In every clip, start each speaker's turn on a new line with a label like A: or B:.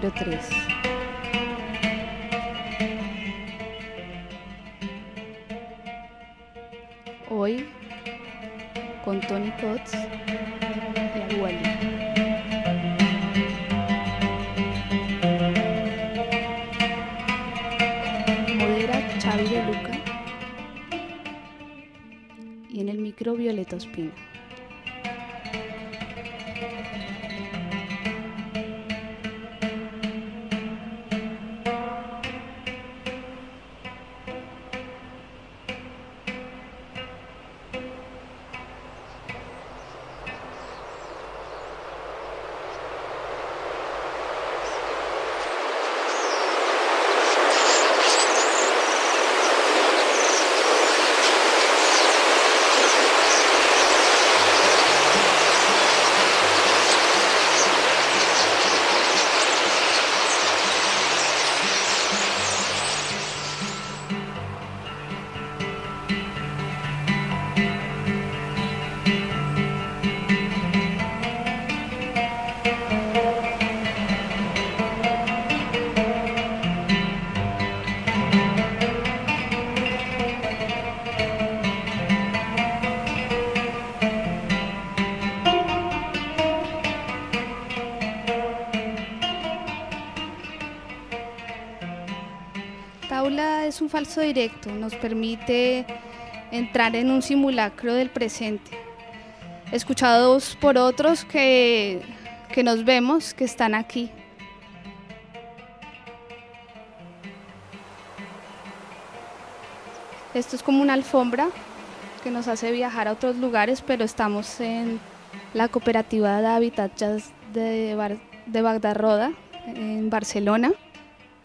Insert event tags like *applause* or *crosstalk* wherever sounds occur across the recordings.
A: Tabla 03. Es un falso directo, nos permite entrar en un simulacro del presente, escuchados por otros que, que nos vemos, que están aquí. Esto es como una alfombra que nos hace viajar a otros lugares, pero estamos en la cooperativa de Habitat de, Bar- de en Barcelona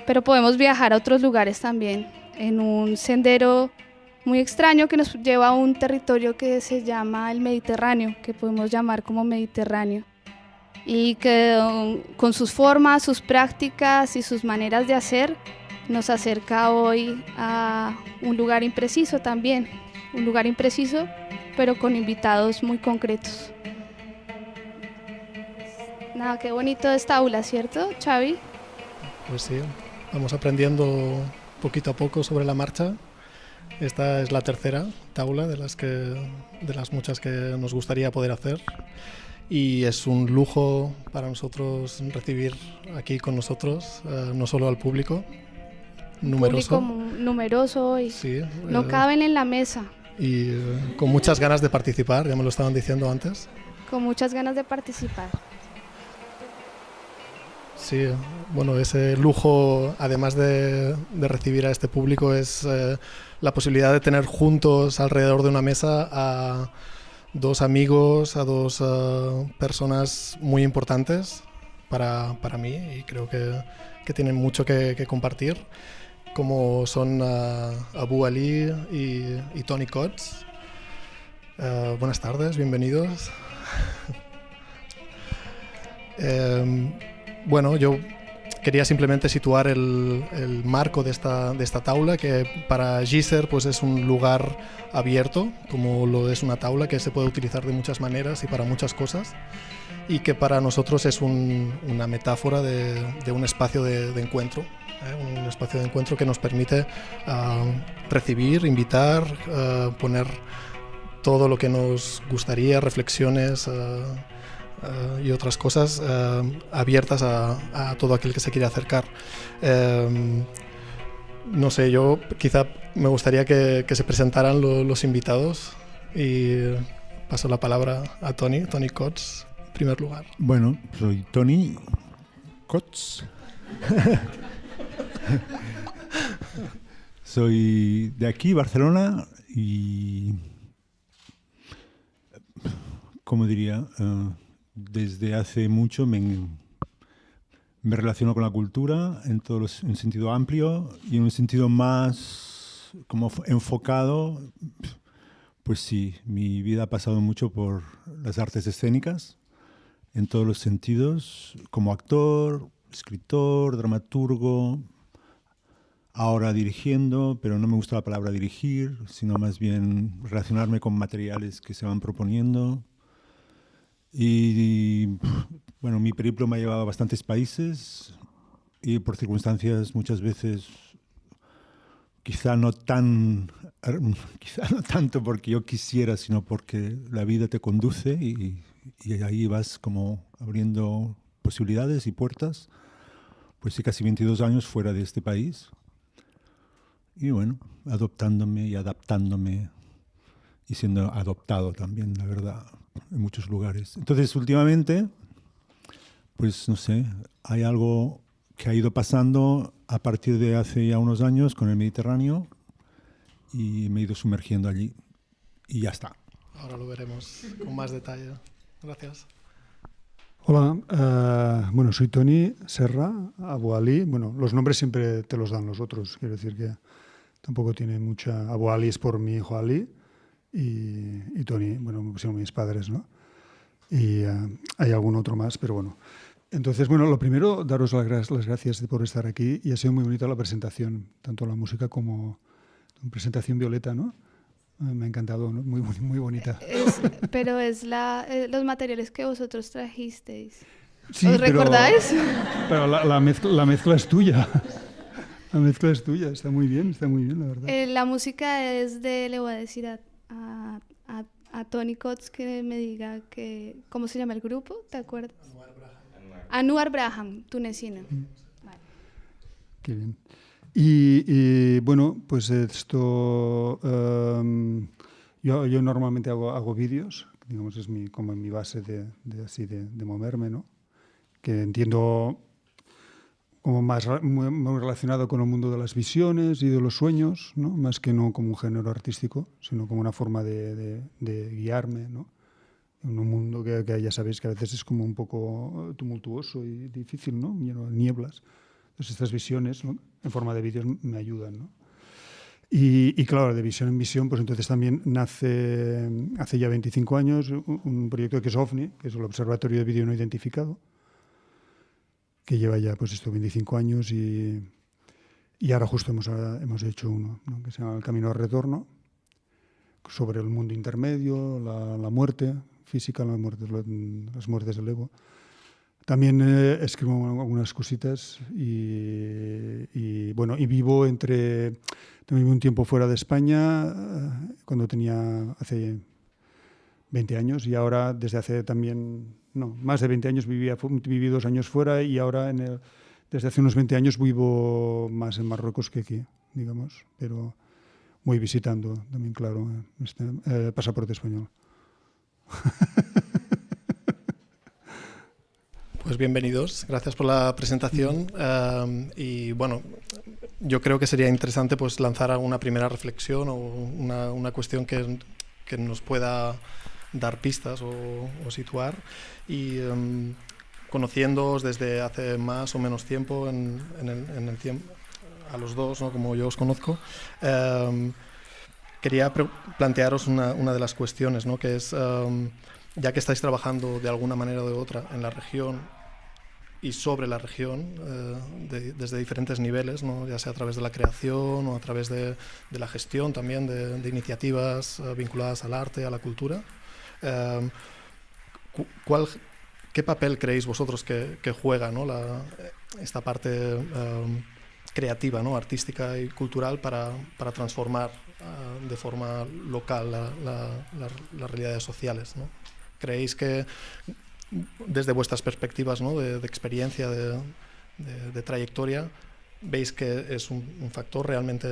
A: pero podemos viajar a otros lugares también en un sendero muy extraño que nos lleva a un territorio que se llama el Mediterráneo, que podemos llamar como Mediterráneo, y que um, con sus formas, sus prácticas y sus maneras de hacer nos acerca hoy a un lugar impreciso también, un lugar impreciso, pero con invitados muy concretos. Nada, qué bonito esta aula, ¿cierto, Xavi?
B: Pues sí, vamos aprendiendo poquito a poco sobre la marcha. Esta es la tercera taula de las, que, de las muchas que nos gustaría poder hacer. Y es un lujo para nosotros recibir aquí con nosotros, eh, no solo al público numeroso.
A: Público numeroso hoy.
B: Sí,
A: No
B: eh,
A: caben en la mesa,
B: y eh, con muchas ganas de participar, ya me lo estaban diciendo antes.
A: con muchas ganas de participar.
B: Sí, bueno, ese lujo, además de, recibir a este público, es eh, la posibilidad de tener juntos alrededor de una mesa a dos amigos, a dos eh, personas muy importantes para, para mí y creo que, que tienen mucho que, compartir, como son eh, Abu Ali y, y Tony Coates. Eh, buenas tardes, bienvenidos. *laughs* Em, bueno, yo quería simplemente situar el, el marco de esta, de esta taula, que para Giser pues es un lugar abierto, como lo es una taula que se puede utilizar de muchas maneras y para muchas cosas, y que para nosotros es un- una metáfora de, de un espacio de, de encuentro, ¿eh? un espacio de encuentro que nos permite ah, recibir, invitar, ah, poner todo lo que nos gustaría, reflexiones. ah, y otras cosas eh, abiertas a, todo aquel que se quiere acercar. Eh, no sé, yo quizá me gustaría que, se presentaran lo- los invitados y paso la palabra a Tony, Tony Coates, en primer lugar.
C: Bueno, soy Tony Kotz. *laughs* soy de aquí, Barcelona, y. ¿Cómo diría? Eh, desde hace mucho me, relaciono con la cultura en todo los- en un sentido amplio y en un sentido más como enfocado. Pues sí, mi vida ha pasado mucho por las artes escénicas en todos los sentidos, como actor, escritor, dramaturgo, ahora dirigiendo, pero no me gusta la palabra dirigir, sino más bien relacionarme con materiales que se van proponiendo. Y Bueno, mi periplo me ha llevado a bastantes países y por circunstancias muchas veces quizá no tan *laughs* quizá no tanto porque yo quisiera, sino porque la vida te conduce y, y ahí vas como abriendo posibilidades y puertas. Pues sí, casi 22 años fuera de este país. Y bueno, adoptándome y adaptándome y siendo adoptado también, la verdad, en muchos lugares. Entonces, últimamente, pues no sé, hay algo que ha ido pasando a partir de hace ya unos años con el Mediterráneo y me he ido sumergiendo allí y ya está.
B: Ahora lo veremos con más detalle. Gracias.
D: Hola, uh, bueno, soy Tony Serra, Abu Ali. Bueno, los nombres siempre te los dan los otros, quiero decir que tampoco tiene mucha... Abu Ali es por mi hijo Ali y, y Tony, bueno, me pusieron mis padres, ¿no? Y uh, hay algún otro más, pero bueno. Entonces, bueno, lo primero, daros las, las gracias por estar aquí y ha sido muy bonita la presentación, tanto la música como la presentación Violeta, ¿no? Ah, me ha encantado, ¿no? muy, muy bonita.
A: Es, pero es la, eh, los materiales que vosotros trajisteis. Sí, ¿Os recordáis?
D: Pero, pero la, la, mezcla, la, mezcla, es tuya. *laughs* La mezcla es tuya, está muy bien, está muy bien, la verdad.
A: Eh, la música es de, le voy a a, Tony Cots que me diga que, ¿cómo se llama el grupo? ¿Te acuerdas? Anuar Braham, tunecina. Mm. Vale.
D: Qué bien. Y, y, bueno, pues esto, um, yo, yo, normalmente hago, hago vídeos, digamos, es mi, como mi base de, de así de, de, moverme, ¿no? Que entiendo como más muy, muy, relacionado con el mundo de las visiones y de los sueños, ¿no? Más que no como un género artístico, sino como una forma de, de guiarme, ¿no? en un mundo que, que, ya sabéis que a veces es como un poco tumultuoso y difícil, ¿no? lleno de nieblas. Entonces estas visiones ¿no? en forma de vídeos me ayudan. ¿no? Y, y, claro, de visión en visión, pues entonces también nace hace ya 25 años un proyecto que es OVNI, que es el Observatorio de Vídeo No Identificado, que lleva ya pues esto 25 años y, y ahora justo hemos, hemos hecho uno, ¿no? que se llama El Camino al Retorno, sobre el mundo intermedio, la, la muerte, física, las muertes, las muertes del ego. También eh, escribo algunas cositas y, y, bueno, y vivo entre, también un tiempo fuera de España, eh, cuando tenía hace 20 años y ahora desde hace también, no, más de 20 años vivía, viví dos años fuera y ahora en el, desde hace unos 20 años vivo más en Marruecos que aquí, digamos, pero voy visitando también, claro, este eh, pasaporte español. *laughs*
B: Pues bienvenidos, gracias por la presentación. Uh, y bueno, yo creo que sería interesante pues lanzar una primera reflexión o una, una cuestión que, que, nos pueda dar pistas o, o situar. Y um, conociéndoos desde hace más o menos tiempo, en, en, el, en el, tiempo, a los dos, ¿no? como yo os conozco, um, quería plantearos una, una, de las cuestiones, ¿no? que es um, ya que estáis trabajando de alguna manera o de otra en la región y sobre la región eh, de, desde diferentes niveles, ¿no? ya sea a través de la creación o a través de, de la gestión también de, de iniciativas uh, vinculadas al arte, a la cultura. Eh, ¿cuál, ¿Qué papel creéis vosotros que, que juega ¿no? la, esta parte um, creativa, ¿no? artística y cultural para, para transformar uh, de forma local la, la, las realidades sociales? ¿no? ¿Creéis que desde vuestras perspectivas ¿no? de, de, experiencia, de, de, de, trayectoria, veis que es un, un factor realmente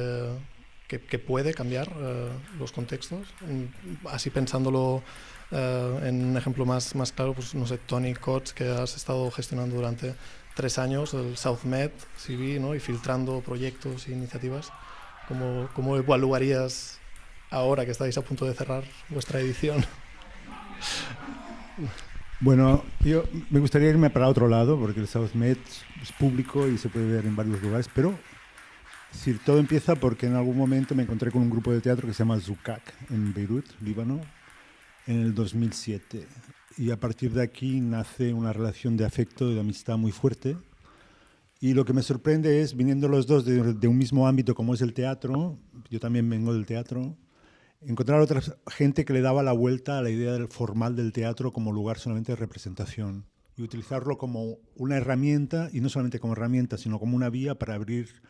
B: que, que puede cambiar uh, los contextos? Así pensándolo uh, en un ejemplo más, más claro, pues no sé, Tony Coates, que has estado gestionando durante tres años el SouthMed CV ¿no? y filtrando proyectos e iniciativas. ¿Cómo, ¿Cómo evaluarías ahora que estáis a punto de cerrar vuestra edición? *laughs*
C: Bueno, yo me gustaría irme para otro lado, porque el SouthMed es público y se puede ver en varios lugares, pero decir, todo empieza porque en algún momento me encontré con un grupo de teatro que se llama Zukak en Beirut, Líbano, en el 2007. Y a partir de aquí nace una relación de afecto y de amistad muy fuerte. Y lo que me sorprende es, viniendo los dos de, de un mismo ámbito como es el teatro, yo también vengo del teatro, encontrar otra gente que le daba la vuelta a la idea del formal del teatro como lugar solamente de representación. y utilizarlo como una herramienta, y no solamente como herramienta, sino como una vía para abrir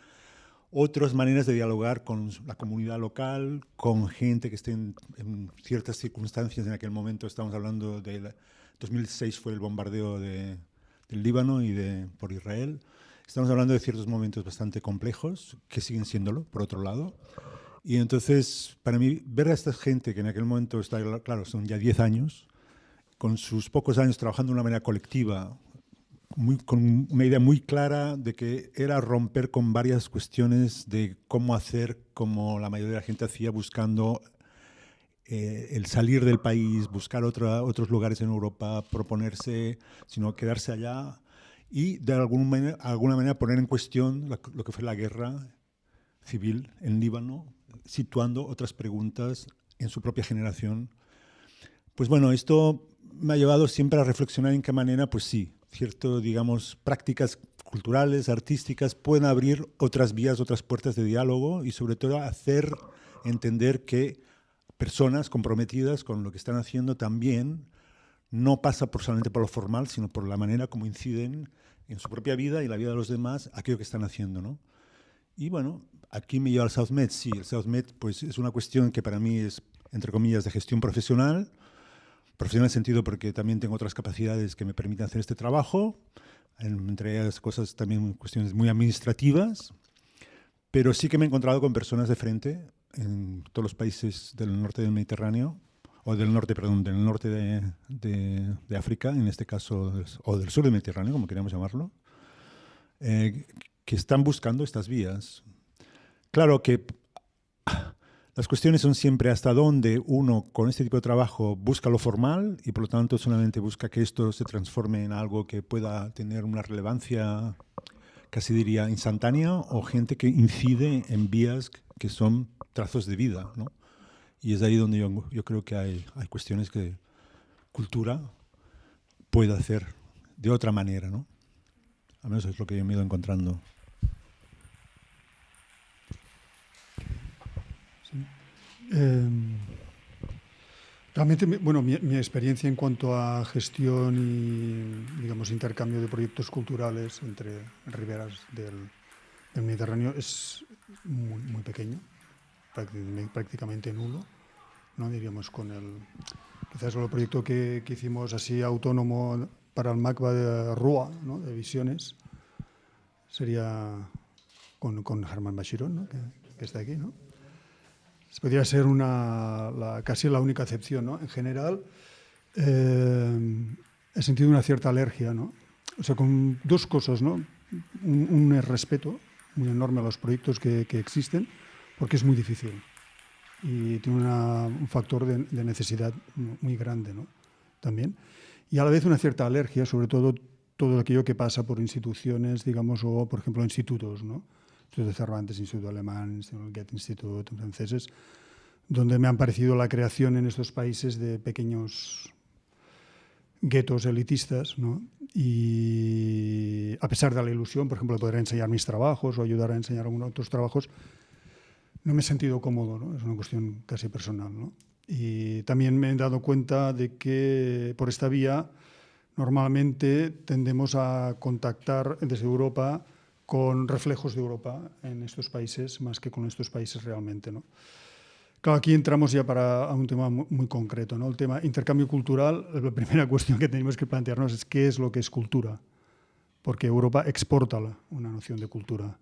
C: otras maneras de dialogar con la comunidad local, con gente que esté en, ciertas circunstancias. En aquel momento estamos hablando de 2006 fue el bombardeo de, del Líbano y de, por Israel. Estamos hablando de ciertos momentos bastante complejos, que siguen siéndolo, por otro lado. Y entonces, para mí, ver a esta gente que en aquel momento está, claro, son ya 10 años, con sus pocos años trabajando de una manera colectiva, con una idea muy clara de que era romper con varias cuestiones de cómo hacer como la mayoría de la gente hacía, buscando eh, el salir del país, buscar otra, otros lugares en Europa, proponerse, sino quedarse allá y de alguna manera, alguna manera poner en cuestión lo que fue la guerra civil en Líbano, situando otras preguntas en su propia generación. Pues bueno, esto me ha llevado siempre a reflexionar en qué manera, pues sí, cierto, digamos, prácticas culturales, artísticas, pueden abrir otras vías, otras puertas de diálogo y sobre todo hacer entender que personas comprometidas con lo que están haciendo también no pasa por solamente por lo formal, sino por la manera como inciden en su propia vida y la vida de los demás aquello que están haciendo. ¿no? Y bueno, aquí me lleva al SouthMed. Sí, el SouthMed pues, es una cuestión que para mí es, entre comillas, de gestión profesional, Profesional en sentido porque también tengo otras capacidades que me permiten hacer este trabajo, entre ellas cosas también cuestiones muy administrativas, pero sí que me he encontrado con personas de frente en todos los países del norte del Mediterráneo, o del norte, perdón, del norte de, de, África, en este caso, o del sur del Mediterráneo, como queríamos llamarlo, eh, que están buscando estas vías. Claro que las cuestiones son siempre hasta dónde uno con este tipo de trabajo busca lo formal y por lo tanto solamente busca que esto se transforme en algo que pueda tener una relevancia, casi diría, instantánea o gente que incide en vías que son trazos de vida. ¿no? Y es ahí donde yo, creo que hay, cuestiones que cultura puede hacer de otra manera. ¿no? Al menos es lo que yo me he ido encontrando.
D: Em, realmente, bueno, mi, experiencia en cuanto a gestión y, digamos, intercambio de proyectos culturales entre riberas del, Mediterráneo es muy, muy pequeño, prácticamente nulo, ¿no? Diríamos con el, quizás el proyecto que, hicimos así autónomo para el MACBA de Rua, ¿no? de Visiones, sería con, con Germán Bachirón, que, que está aquí, ¿no? Podría ser una, casi la única excepción. ¿no? En general, eh, he sentido una cierta alergia. ¿no? O sea, con dos cosas. ¿no? Un, respeto muy enorme a los proyectos que, existen, porque es muy difícil. Y tiene un factor de, necesidad muy grande ¿no? también. Y a la vez una cierta alergia, sobre todo todo aquello que pasa por instituciones, digamos, o por ejemplo institutos, ¿no? Instituto de Cervantes, Instituto Alemán, Instituto Goethe Institut, franceses, donde me han parecido la creación en estos países de pequeños guetos elitistas, ¿no? y a pesar de la ilusión, por ejemplo, de poder enseñar mis trabajos o ayudar a enseñar algunos otros trabajos, no me he sentido cómodo, ¿no? es una cuestión casi personal. ¿no? Y también me he dado cuenta de que por esta vía normalmente tendemos a contactar desde Europa con reflejos de Europa en estos países más que con estos países realmente. ¿no? Claro, aquí entramos ya para un tema muy concreto, ¿no? el tema intercambio cultural. La primera *laughs* cuestión que tenemos que plantearnos es qué es lo que es cultura, porque Europa exporta una noción de cultura,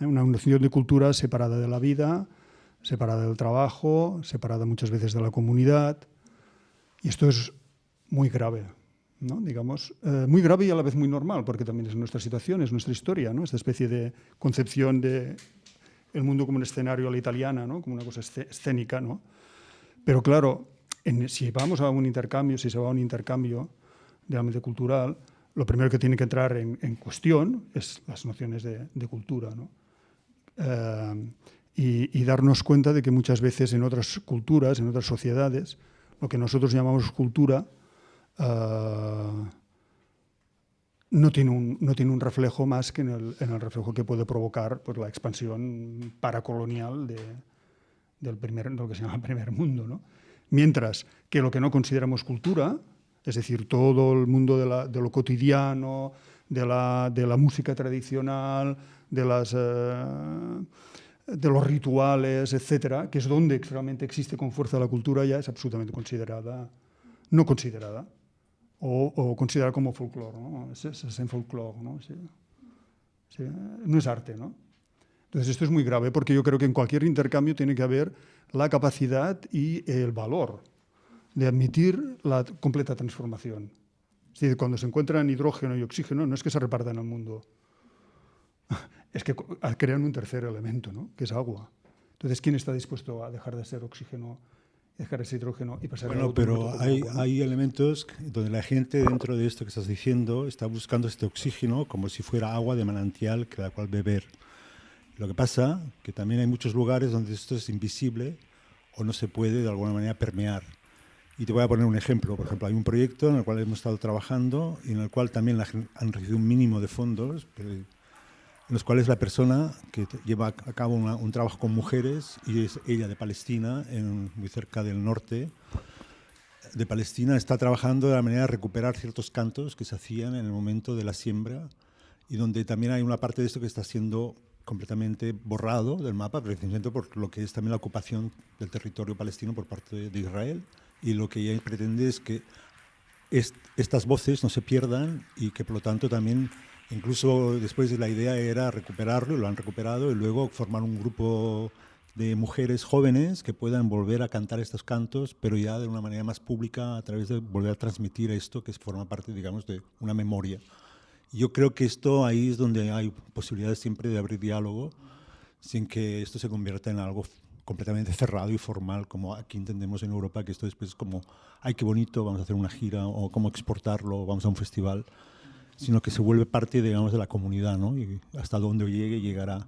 D: ¿eh? una noción de cultura separada de la vida, separada del trabajo, separada muchas veces de la comunidad, y esto es muy grave digamos, eh, muy grave y a la vez muy normal, porque también es nuestra situación, es nuestra historia, ¿no? esta especie de concepción de el mundo como un escenario a la italiana, ¿no? como una cosa escénica. ¿no? Pero claro, si vamos a un intercambio, si se va a un intercambio realmente cultural, lo primero que tiene que entrar en, cuestión es las nociones de, cultura. ¿no? Eh, y, darnos cuenta de que muchas veces en otras culturas, en otras sociedades, lo que nosotros llamamos cultura, Ah, no, tiene un, no tiene un reflejo más que en el, en el reflejo que puede provocar pues, la expansión paracolonial de, del primer, lo que se llama *laughs* primer mundo. ¿no? Mientras que lo que no consideramos cultura Es decir, todo el mundo de, lo cotidiano, de la, de la, música tradicional, de, las, eh, de los rituales, etcétera, que es donde realmente existe con fuerza la cultura, ya es absolutamente considerada, no considerada, o, considerada como folclore, ¿no? Es, es en folclore, ¿no? No es arte, ¿no? Entonces esto es muy grave porque yo creo que en cualquier intercambio tiene que haber la capacidad y el valor de admitir la completa transformación. Es decir, cuando se encuentran hidrógeno y oxígeno, no es que se repartan al mundo, es que crean un tercer elemento, ¿no? que es agua. Entonces, ¿quién está dispuesto a dejar de ser oxígeno, dejar de ser hidrógeno y pasar
C: bueno, a otro pero hay, hay elementos donde la gente dentro de esto que estás diciendo está buscando este oxígeno como si fuera agua de manantial que la cual beber. Lo que pasa que también hay muchos lugares donde esto es invisible o no se puede de alguna manera permear. Y te voy a poner un ejemplo. Por ejemplo, hay un proyecto en el cual hemos estado trabajando y en el cual también han recibido un mínimo de fondos, en los cuales la persona que lleva a cabo un trabajo con mujeres, y es ella de Palestina, muy cerca del norte de Palestina, está trabajando de la manera de recuperar ciertos cantos que se hacían en el momento de la siembra y donde también hay una parte de esto que está siendo completamente borrado del mapa, precisamente por lo que es también la ocupación del territorio palestino por parte de Israel. Y lo que ella pretende es que estas voces no se pierdan y que por lo tanto también, incluso después de la idea era recuperarlo, lo han recuperado y luego formar un grupo de mujeres jóvenes que puedan volver a cantar estos cantos, pero ya de una manera más pública a través de volver a transmitir esto que forma parte, digamos, de una memoria. Yo creo que esto ahí es donde hay posibilidades siempre de abrir diálogo sin que esto se convierta en algo completamente cerrado y formal, como aquí entendemos en Europa, que esto después es como, ay, qué bonito, vamos a hacer una gira, o cómo exportarlo, vamos a un festival, sino que se vuelve parte, digamos, de la comunidad, ¿no? Y hasta donde llegue, llegará.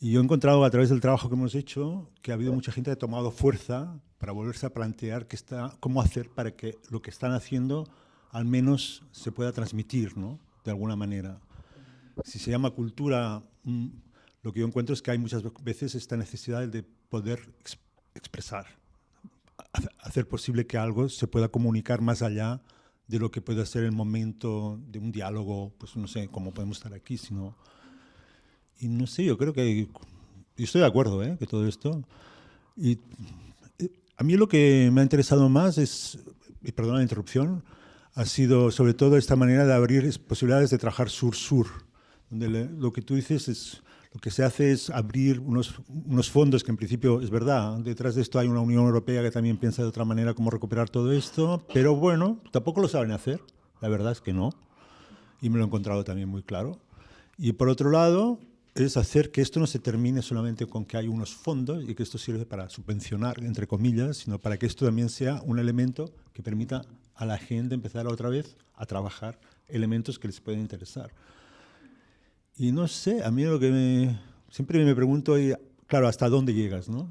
C: Y yo he encontrado a través del trabajo que hemos hecho que ha habido mucha gente que ha tomado fuerza para volverse a plantear que está, cómo hacer para que lo que están haciendo al menos se pueda transmitir, ¿no? De alguna manera. Si se llama cultura, mm, lo que yo encuentro es que hay muchas veces esta necesidad de poder expresar, hacer posible que algo se pueda comunicar más allá de lo que puede ser el momento de un diálogo, pues no sé cómo podemos estar aquí, sino... Y no sé, yo creo que... Yo estoy de acuerdo, ¿eh? Que todo esto... Y eh, a mí lo que me ha interesado más es, y perdona la interrupción, ha sido sobre todo esta manera de abrir posibilidades de trabajar sur-sur, donde lo que tú dices es lo que se hace es abrir unos, unos, fondos que en principio es verdad, detrás de esto hay una Unión Europea que también piensa de otra manera cómo recuperar todo esto, pero bueno, tampoco lo saben hacer, la verdad es que no, y me lo he encontrado también muy claro. Y por otro lado, es hacer que esto no se termine solamente con que hay unos fondos y que esto sirve para subvencionar, entre comillas, sino para que esto también sea un elemento que permita a la gente empezar otra vez a trabajar elementos que les pueden interesar. Y no sé, a mí lo que me, siempre me pregunto, claro, ¿hasta dónde llegas? ¿no?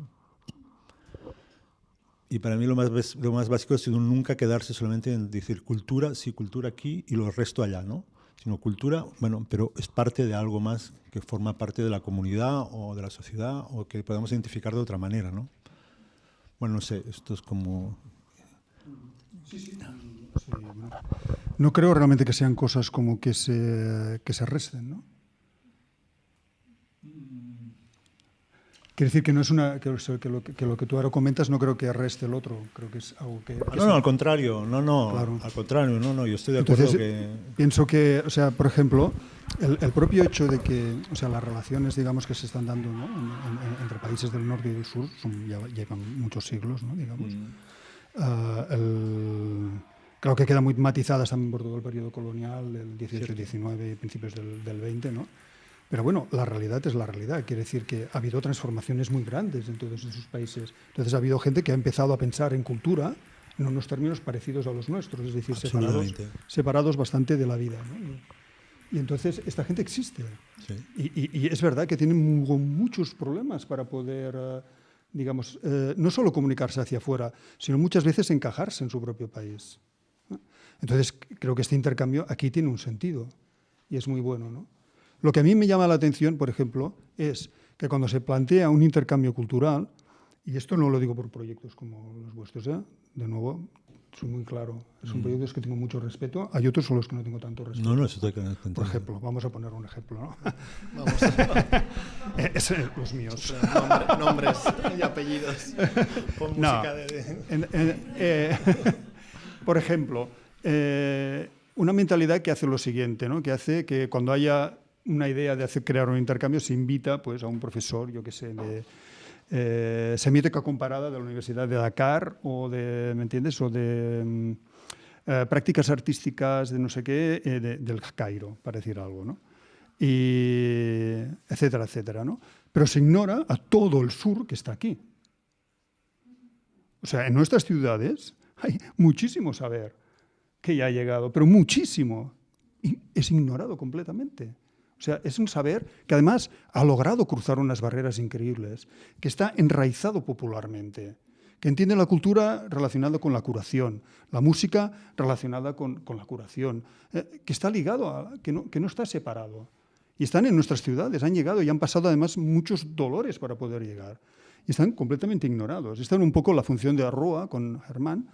C: Y para mí lo más, lo más básico es nunca quedarse solamente en decir cultura, sí, cultura aquí y lo resto allá, ¿no? Sino cultura, bueno, pero es parte de algo más que forma parte de la comunidad o de la sociedad o que podemos identificar de otra manera, ¿no? Bueno, no sé, esto es como...
D: Sí, sí. no creo realmente que sean cosas como que se, que se resten, ¿no? Quiere decir que no es una que, lo, que, lo, que, tú ahora comentas no creo que reste el otro, creo que es algo que...
C: no, no, al contrario, no, no, al contrario, no, no, yo estoy de acuerdo que...
D: Pienso que, o sea, por ejemplo, el, propio hecho de que, o sea, las relaciones, digamos, que se están dando entre países del norte y del sur, son, ya llevan muchos siglos, ¿no? digamos. Mm. Ah, creo que quedan muy matizadas también por todo el periodo colonial, del 18 y 19 y principios del, del 20, ¿no? Pero bueno, la realidad es la realidad. Quiere decir que ha habido transformaciones muy grandes en todos esos países. Entonces ha habido gente que ha empezado a pensar en cultura en unos términos parecidos a los nuestros, es decir, separados, separados bastante de la vida. Y entonces esta gente existe. Y, es verdad que tienen muchos problemas para poder, eh, digamos, eh, no solo comunicarse hacia afuera, sino muchas veces encajarse en su propio país. Entonces creo que este intercambio aquí tiene un sentido y es muy bueno. ¿no? Lo que a mí me llama la atención, por ejemplo, es que cuando se plantea un intercambio cultural, y esto no lo digo por proyectos como los vuestros, ¿eh? de nuevo, soy muy claro. Son proyectos que tengo mucho respeto. Hay otros son los que no tengo tanto respeto.
C: No, no, eso te
D: Por ejemplo, vamos a poner un ejemplo, ¿no?
B: Vamos, *laughs*
D: Eh, es, los míos.
B: nombre- nombres y apellidos. Pon
D: No.
B: música de... de-
D: En- en- eh, *laughs* por ejemplo, eh, una mentalidad que hace lo siguiente, ¿no? que hace que cuando haya una idea de hacer, crear un intercambio se invita pues, a un profesor, yo qué sé, de eh, semioteca comparada de la Universidad de Dakar o de, ¿me entiendes? O de mm, eh, prácticas artísticas de no sé qué, eh, de- del Cairo, para decir algo, ¿no? Y etcétera, etcétera, ¿no? Pero se ignora a todo el sur que está aquí. O sea, en nuestras ciudades *laughs* hay muchísimo saber que ya ha llegado, pero muchísimo. Es ignorado completamente. O sea, es un saber que además ha logrado cruzar unas barreras increíbles, que está enraizado popularmente, que entiende la cultura relacionada con la curación, la música relacionada con, con la curación, eh, que está ligado, a, que, no, que no está separado. Y están en nuestras ciudades, han llegado y han pasado además muchos dolores para poder llegar. Y están completamente ignorados. Esta era un poco la función de Arroa con Germán,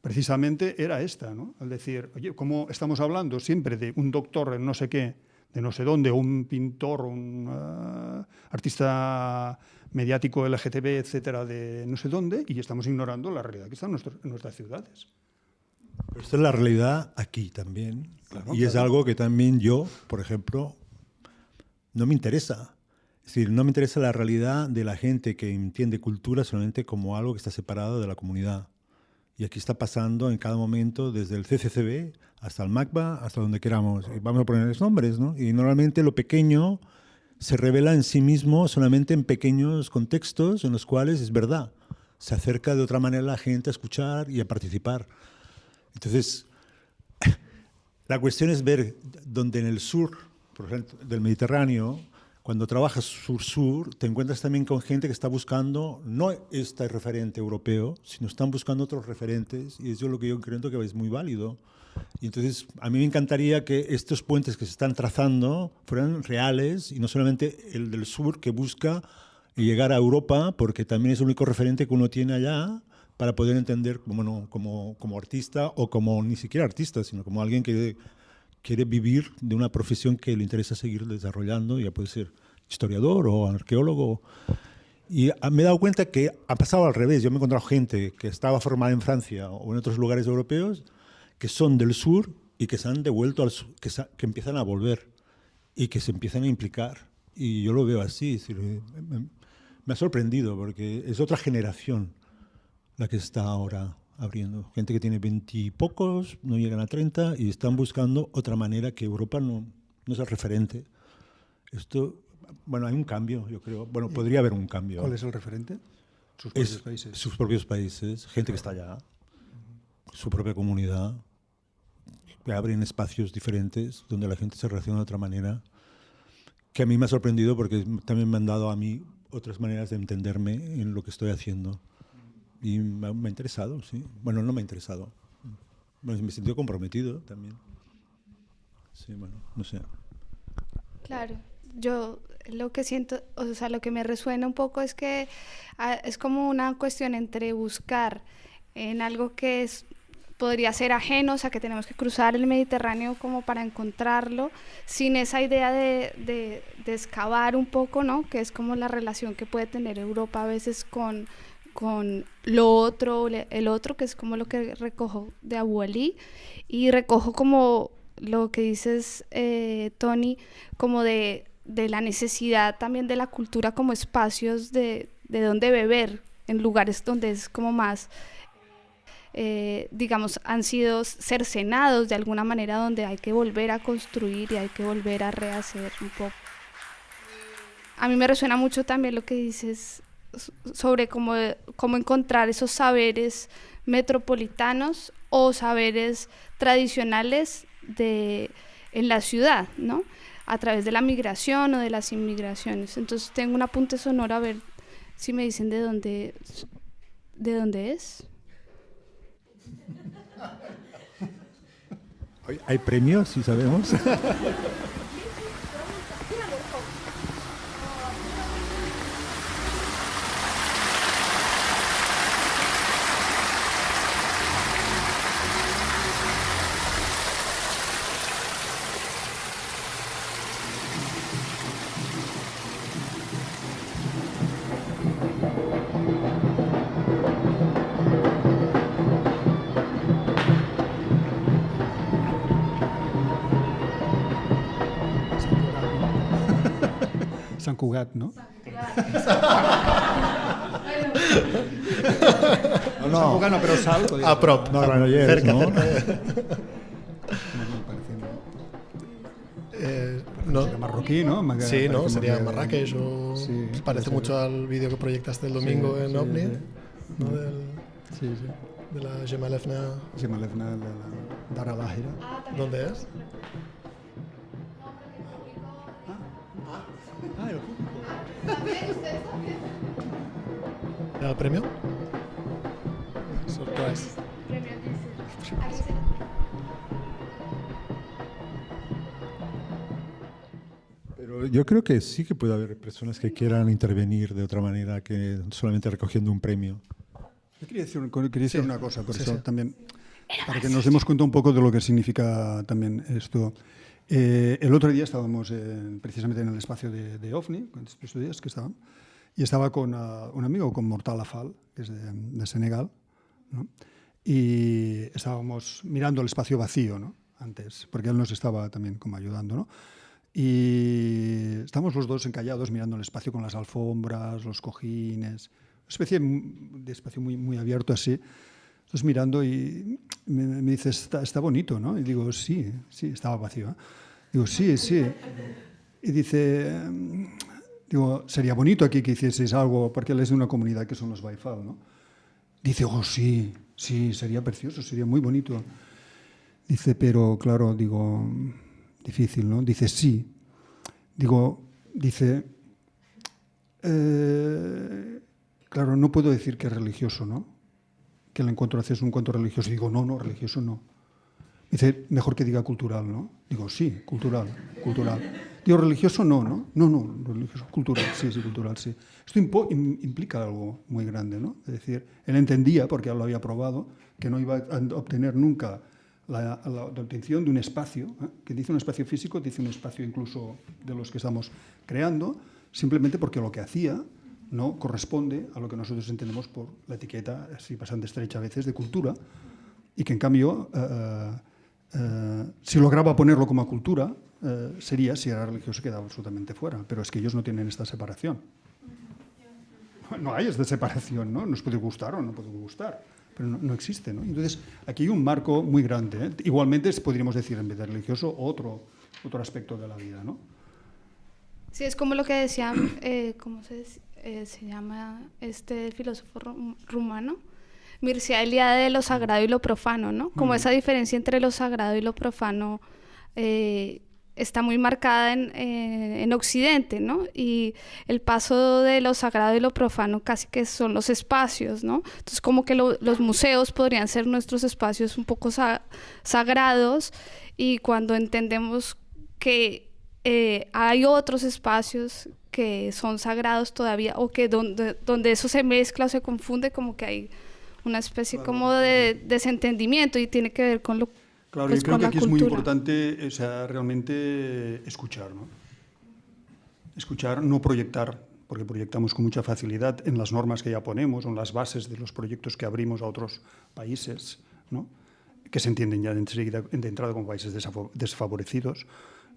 D: precisamente era esta, ¿no? Al decir, oye, como estamos hablando siempre de un doctor en no sé qué, de no sé dónde, un pintor, un ah, artista mediático LGTB, etcétera, de no sé dónde, y estamos ignorando la realidad que está en, nuestro- en nuestras ciudades.
C: Pero esto es la realidad aquí también.
D: Claro,
C: y es algo que también yo, por ejemplo, no me interesa. Es decir, no me interesa la realidad de la gente que entiende cultura solamente como algo que está separado de la comunidad. Y aquí está pasando en cada momento, desde el CCCB hasta el MACBA, hasta donde queramos. Vamos a ponerles nombres, ¿no? Y normalmente lo pequeño se revela en sí mismo solamente en pequeños contextos en los cuales es verdad. Se acerca de otra manera la gente a escuchar y a participar. Entonces, *laughs* la cuestión es ver donde en el sur, por ejemplo, del Mediterráneo, cuando trabajas sur-sur, te encuentras también con gente que está buscando no este referente europeo, sino están buscando otros referentes, y eso es lo que yo creo que es muy válido. Y entonces, a mí me encantaría que estos puentes que se están trazando fueran reales y no solamente el del sur que busca llegar a Europa, porque también es el único referente que uno tiene allá para poder entender bueno, como, como artista o como ni siquiera artista, sino como alguien que quiere vivir de una profesión que le interesa seguir desarrollando, ya puede ser historiador o arqueólogo. Y ah, me he dado cuenta que ha pasado al revés. Yo me he encontrado gente que estaba formada en Francia o en otros lugares europeos que son del sur y que se han devuelto al sur, que, que empiezan a volver y que se empiezan a implicar. Y yo lo veo así. es decir, me, me ha sorprendido porque es otra generación la que está ahora abriendo. Gente que tiene veintipocos, no llegan a 30 y están buscando otra manera que Europa no, no es el referente. Esto, bueno, hay un cambio, yo creo. Bueno, podría haber un cambio.
D: ¿Cuál es el referente? Sus
C: Es
D: propios países.
C: sus propios países, gente que está allá, su propia comunidad, que abren espacios diferentes donde la gente se relaciona de otra manera, que a mí me ha sorprendido porque también me han dado a mí otras maneras de entenderme en lo que estoy haciendo. Y me ha, me ha interesado, sí. Bueno, no me ha interesado. Bueno, me he sentido comprometido también. Sí, bueno, no sé.
A: Claro, yo lo que siento, o sea, lo que me resuena un poco es que ah, es como una cuestión entre buscar en algo que es podría ser ajeno, o sea, que tenemos que cruzar el Mediterráneo como para encontrarlo, sin esa idea de, de, de excavar un poco, ¿no? Que es como la relación que puede tener Europa a veces con, con lo otro, el otro, que es como lo que recojo de Abu Ali, y recojo como lo que dices, eh, Tony, como de, de la necesidad también de la cultura como espacios de, de donde beber, en lugares donde es como más, eh, digamos, han sido cercenados de alguna manera, donde hay que volver a construir y hay que volver a rehacer un poco. A mí me resuena mucho también lo que dices sobre cómo, cómo encontrar esos saberes metropolitanos o saberes tradicionales de, en la ciudad, ¿no? A través de la migración o de las inmigraciones. Entonces tengo un apunte sonoro a ver si me dicen de dónde, de dónde es.
C: ¿Hay- ¿Hay premios, si sabemos? *laughs*
D: No?
C: No,
D: Sant Cugat no, però
B: A prop.
C: no, Granollers,
B: cerca,
C: ¿no?
B: cerca.
D: No, no, parece, ¿no?
B: Eh, no.
D: Sería marroquí, ¿no? Me-
B: Sí, ¿no? Sería Marrakech o...
D: Sí, puede
B: parece mucho al vídeo que proyectaste el domingo
D: Sí,
B: en
D: sí,
B: OVNI,
D: sí.
B: ¿no? Del,
D: Sí, sí.
B: de la Gemalefna.
D: Se me lefna de la Dara Lágira.
B: ¿Dónde es?
D: Ah, el
B: ¿El premio? Surprise.
C: Pero yo creo que sí que puede haber personas que quieran intervenir de otra manera que solamente recogiendo un premio.
D: Yo quería decir, quería decir una cosa, por
B: sí,
D: eso
B: sí.
D: también, para que nos demos cuenta un poco de lo que significa también esto. Eh, el otro día estábamos en- precisamente en el espacio de, de OVNI, con días que estaban, y estaba con ah, un amigo, con Mortal Afal, que es de, de Senegal, ¿no? y estábamos mirando el espacio vacío, ¿no? Antes, porque él nos estaba también como ayudando, ¿no? Y estamos los dos encallados mirando el espacio con las alfombras, los cojines, una especie de espacio muy, muy abierto así. Entonces mirando y me, me dice, está, bonito, ¿no? Y digo, sí, sí, estaba vacío. ¿eh? Digo, sí, sí. Y dice, digo, sería bonito aquí que hicieseis algo, porque él es de una comunidad que son los Baifal, ¿no? Dice, oh, sí, sí, sería precioso, sería muy bonito. Dice, pero claro, digo, difícil, ¿no? Dice, sí. Digo, dice, eh, claro, no puedo decir que es religioso, ¿no? Que el encuentro hace es un encuentro religioso. Digo, no, no, religioso no. Dice, mejor que diga cultural, ¿no? Digo, sí, cultural, cultural. Digo, religioso no, ¿no? No, no, religioso, cultural, sí, sí, cultural, sí. Esto implica algo muy grande, ¿no? Es decir, él entendía, porque lo había probado, que no iba a obtener nunca la, la obtención de un espacio, ¿eh? que dice un espacio físico, dice un espacio incluso de los que estamos creando, simplemente porque lo que hacía no corresponde a lo que nosotros entendemos por la etiqueta, así bastante estrecha a veces, de cultura, y que en cambio, eh, eh, si lograba ponerlo como cultura, eh, sería, si era religioso, quedaba absolutamente fuera. Pero es que ellos no tienen esta separación. No hay esta separación, ¿no? Nos puede gustar o no puede gustar, pero no, no existe, ¿no? Entonces, aquí hay un marco muy grande. ¿eh? Igualmente, podríamos decir, en vez de religioso, otro, otro aspecto de la vida, ¿no?
A: Sí, es como lo que decía, eh, ¿cómo se, dec- eh, se llama este filósofo ru- rumano? Mircea Eliade de lo sagrado y lo profano, ¿no? Como esa diferencia entre lo sagrado y lo profano eh, está muy marcada en, eh, en Occidente, ¿no? Y el paso de lo sagrado y lo profano casi que son los espacios, ¿no? Entonces como que lo- los museos podrían ser nuestros espacios un poco sa- sagrados y cuando entendemos que eh, hay otros espacios que son sagrados todavía o que donde, donde eso se mezcla o se confunde como que hay una especie como de desentendimiento y tiene que ver con lo
D: Claro,
A: pues,
D: yo creo que aquí es muy
A: cultura.
D: importante o sea, realmente escuchar, ¿no? Escuchar, no proyectar, porque proyectamos con mucha facilidad en las normas que ya ponemos o en las bases de los proyectos que abrimos a otros países, ¿no? que se entienden ya de, entrada como países desfavorecidos.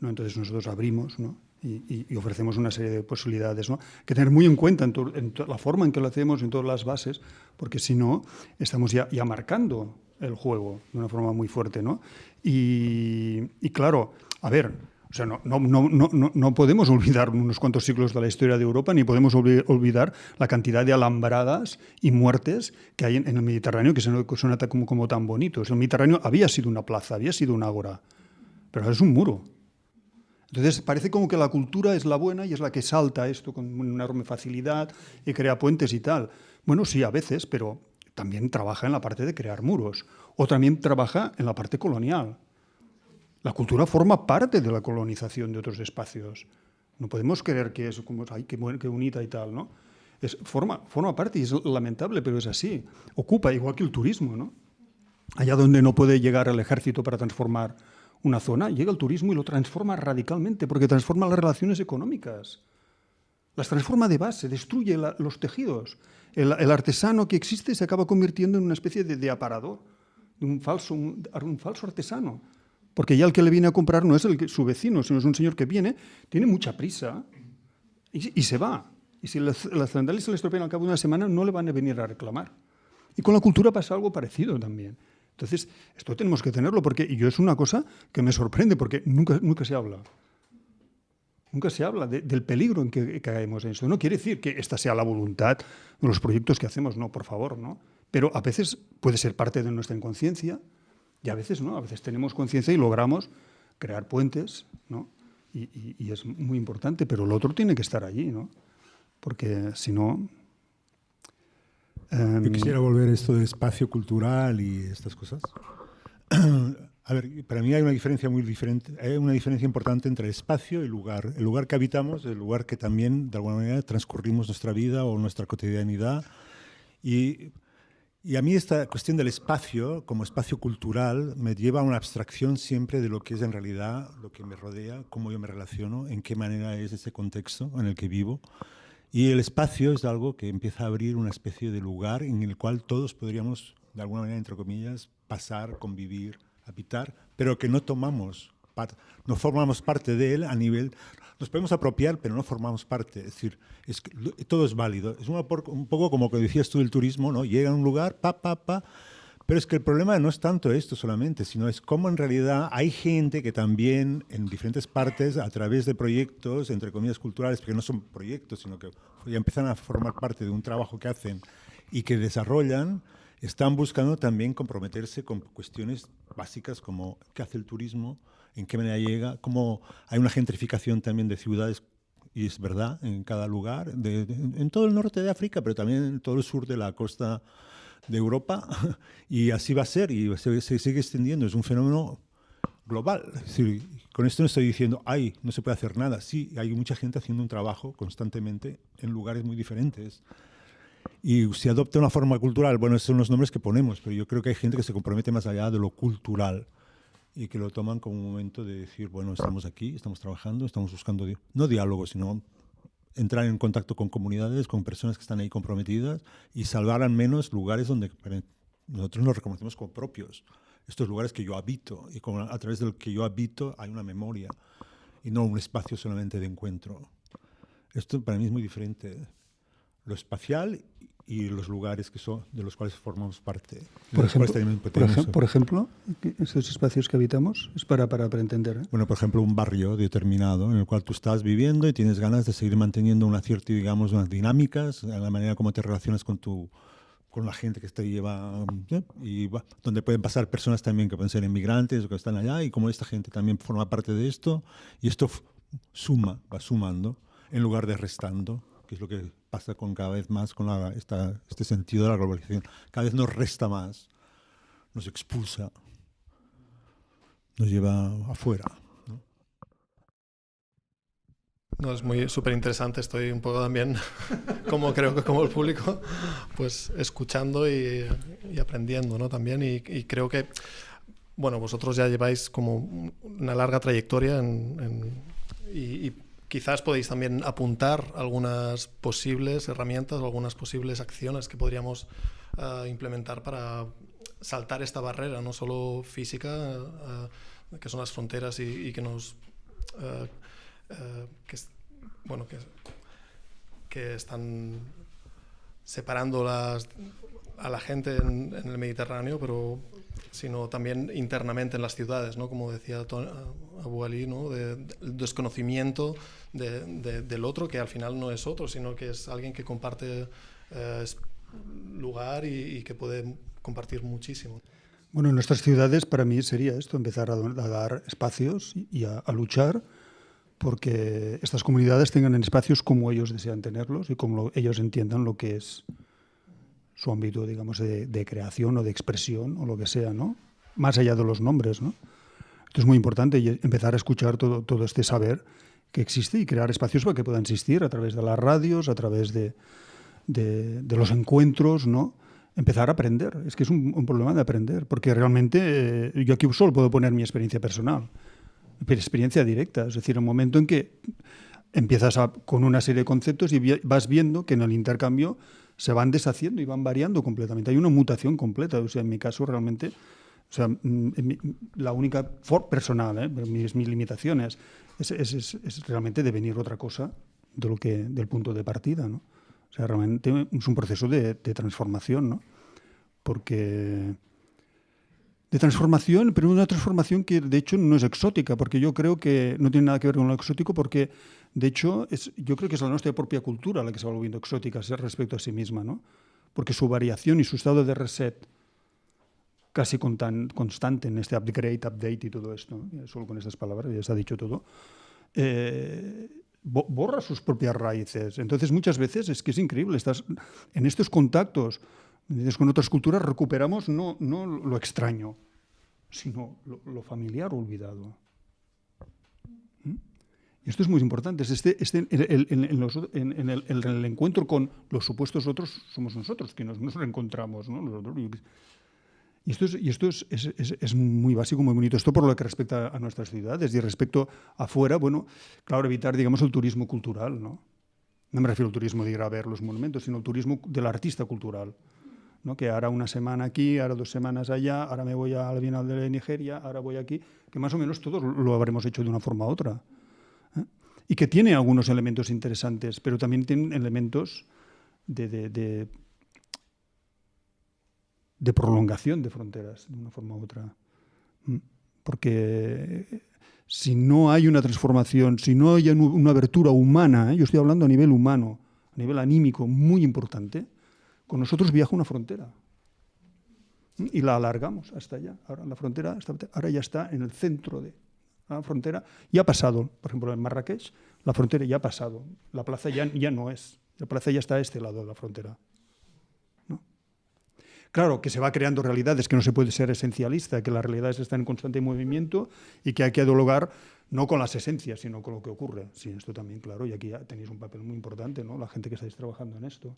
D: ¿no? Entonces nosotros abrimos ¿no? Y, ofrecemos una serie de posibilidades ¿no? que tener muy en cuenta en, la forma en que lo hacemos, en todas las bases, porque si no, estamos ya, marcando el juego de una forma muy fuerte. Y, claro, a ver, o sea, no, no, no, no, podemos olvidar unos cuantos siglos de la historia de Europa, ni podemos olvi- olvidar la cantidad de alambradas y muertes que hay en, el Mediterráneo, que son, tan bonitos. El Mediterráneo había sido una plaza, había sido un ágora, pero es un muro. Entonces parece como que la cultura es la buena y es la que salta esto con una enorme facilidad y crea puentes y tal. Bueno, sí, a veces, pero también trabaja en la parte de crear muros o también trabaja en la parte colonial. La cultura forma parte de la colonización de otros espacios. No podemos creer que es como, ay, qué, qué bonita y tal, ¿no? Es, forma, forma parte y es lamentable, pero es así. Ocupa, igual que el turismo, ¿no? Allá donde no puede llegar el ejército para transformar una zona, llega el turismo y lo transforma radicalmente, porque transforma las relaciones económicas. Las transforma de base, destruye los tejidos. El, artesano que existe se acaba convirtiendo en una especie de, de aparador, de un falso, un, un falso artesano. Porque ya el que le viene a comprar no es su vecino, sino es un señor que viene, tiene mucha prisa, y, se va. Y si las, las sandalias se le estropean al cabo de una semana, no le van a venir a reclamar. Y con la cultura pasa algo parecido también. Entonces, esto tenemos que tenerlo, porque yo es una cosa que me sorprende, porque nunca, nunca se habla. Nunca se habla del peligro en que caemos en esto. No quiere decir que esta sea la voluntad de los proyectos que hacemos, no, por favor, no. Pero a veces puede ser parte de nuestra inconsciencia y a veces no. A veces tenemos conciencia y logramos crear puentes, ¿no? Y, y, es muy importante, pero el otro tiene que estar allí, ¿no? Porque si no...
C: Yo quisiera volver a esto de espacio cultural y estas cosas. *clears throat* A ver, para mí hay una diferencia muy diferente, hay una diferencia importante entre espacio y lugar. El lugar que habitamos, el lugar que también de alguna manera transcurrimos nuestra vida o nuestra cotidianidad. Y, y a mí esta cuestión del espacio como espacio cultural me lleva a una abstracción siempre de lo que es en realidad lo que me rodea, cómo yo me relaciono, en qué manera es ese contexto en el que vivo. Y el espacio es algo que empieza a abrir una especie de lugar en el cual todos podríamos, de alguna manera, entre comillas, pasar, convivir, habitar, pero que no tomamos, no formamos parte de él a nivel... Nos podemos apropiar, pero no formamos parte. Es decir, todo es válido. Es un poco como que decías tú del turismo, ¿no? Llega a un lugar, pa, pa, pa, pero es que el problema no es tanto esto solamente, sino es cómo en realidad hay gente que también en diferentes partes, a través de proyectos, entre comillas, culturales, porque no son proyectos, sino que ya empiezan a formar parte de un trabajo que hacen y que desarrollan, están buscando también comprometerse con cuestiones básicas como qué hace el turismo, en qué manera llega, cómo hay una gentrificación también de ciudades, y es verdad, en cada lugar, en todo el norte de África, pero también en todo el sur de la costa de Europa, *laughs* y así va a ser, y se, sigue extendiendo, es un fenómeno global. con esto no estoy diciendo, ay, no se puede hacer nada. Sí, hay mucha gente haciendo un trabajo constantemente en lugares muy diferentes y si adopta una forma cultural, bueno, esos son los nombres que ponemos, pero yo creo que hay gente que se compromete más allá de lo cultural y que lo toman como un momento de decir, bueno, estamos aquí, estamos trabajando, estamos buscando, no diálogo, sino entrar en contacto con comunidades, con personas que están ahí comprometidas y salvar al menos lugares donde nosotros nos reconocemos como propios. Estos lugares que yo habito y a través del que yo habito hay una memoria y no un espacio solamente de encuentro. Esto para mí es muy diferente lo espacial y los lugares que son, de los cuales formamos parte.
D: Por ejemplo, por, ejemplo, esos espacios que habitamos es para, para, para entender. ¿eh?
C: Bueno, por ejemplo, un barrio determinado en el cual tú estás viviendo y tienes ganas de seguir manteniendo una cierta, digamos, unas dinámicas, la manera como te relacionas con tu con la gente que te lleva ¿eh? y donde pueden pasar personas también que pueden ser inmigrantes o que están allá y como esta gente también forma parte de esto y esto suma, va sumando en lugar de restando, que es lo que pasa con cada vez más con este sentido de la globalización. Cada vez nos resta más, nos expulsa, nos lleva afuera.
B: ¿no? es muy súper interesante. Estoy un poco también, *laughs* como creo que como el público, pues escuchando y, aprendiendo, ¿no? También y, creo que, bueno, vosotros ya lleváis como una larga trayectoria en, y Quizás podéis también apuntar algunas posibles herramientas o algunas posibles acciones que podríamos eh, implementar para saltar esta barrera, no solo física, eh, que son las fronteras y, que nos... Eh, que, bueno, que, que están separando las, a la gente en, el Mediterráneo, pero sino también internamente en las ciudades, ¿no? como decía Abu Ali, ¿no? de, desconocimiento del otro, que al final no es otro, sino que es alguien que comparte eh, lugar y, que puede compartir muchísimo.
D: Bueno, en nuestras ciudades para mí sería esto, empezar a, dar espacios y a, luchar porque estas comunidades tengan espacios como ellos desean tenerlos y como ellos entiendan lo que es su ámbito, digamos, de, creación o de expresión o lo que sea, ¿no? Más allá de los nombres, ¿no? Esto es muy importante y empezar a escuchar todo, todo este saber que existe y crear espacios para que puedan existir a través de las radios, a través de, de, los encuentros, ¿no? Empezar a aprender. Es que es un, problema de aprender, porque realmente eh, yo aquí solo puedo poner mi experiencia personal, mi experiencia directa. Es decir, un momento en que empiezas con una serie de conceptos y vas viendo que en el intercambio se van deshaciendo y van variando completamente. Hay una mutación completa. O sea, en mi caso realmente, o sea, mm, la única for personal, ¿eh? mis, mis limitaciones, es, es, es, realmente devenir otra cosa de lo que, del punto de partida. ¿no? O sea, realmente es un proceso de, de transformación, ¿no? porque de transformación, pero una transformación que de hecho no es exótica, porque yo creo que no tiene nada que ver con lo exótico, porque de hecho es, yo creo que es la nuestra propia cultura la que se va volviendo exótica respecto a sí misma, ¿no? porque su variación y su estado de reset casi con tan constante en este upgrade, update y todo esto, solo con estas palabras ya se ha dicho todo, eh, borra sus propias raíces. Entonces muchas veces es que es increíble, estás en estos contactos con otras culturas recuperamos no, no lo extraño, sino lo, familiar olvidado. ¿Mm? Y esto es muy importante. Este, este, en, el, encuentro con los supuestos otros somos nosotros, que nos, nos reencontramos. ¿no? Y esto, es, y esto es, es, es, muy básico, muy bonito. Esto por lo que respecta a nuestras ciudades. Y respecto afuera, bueno, claro, evitar, digamos, el turismo cultural, ¿no? No me refiero al turismo de ir a ver los monumentos, sino al turismo del artista cultural. ¿No? que ahora una semana aquí, ahora dos semanas allá, ahora me voy a la Bienal de Nigeria, ahora voy aquí, que más o menos todos lo habremos hecho de una forma u otra. ¿eh? Y que tiene algunos elementos interesantes, pero también tiene elementos de, prolongación de fronteras, de una forma u otra. Porque si no hay una transformación, si no hay una abertura humana, ¿eh? yo estoy hablando a nivel humano, a nivel anímico, muy importante, con nosotros viaja una frontera. Y la alargamos hasta allá. Ahora la frontera ahora ya está en el centro de la frontera. Ya ha pasado, por ejemplo, en Marrakech, la frontera ya ha pasado. La plaza ya, ya no es. La plaza ya está a este lado de la frontera. Claro, que se va creando realidades, que no se puede ser esencialista, que las realidades están en constante movimiento y que hay que dialogar no con las esencias, sino con lo que ocurre. Sí, esto también, claro, y aquí tenéis un papel muy importante, ¿no? La gente que estáis trabajando en esto.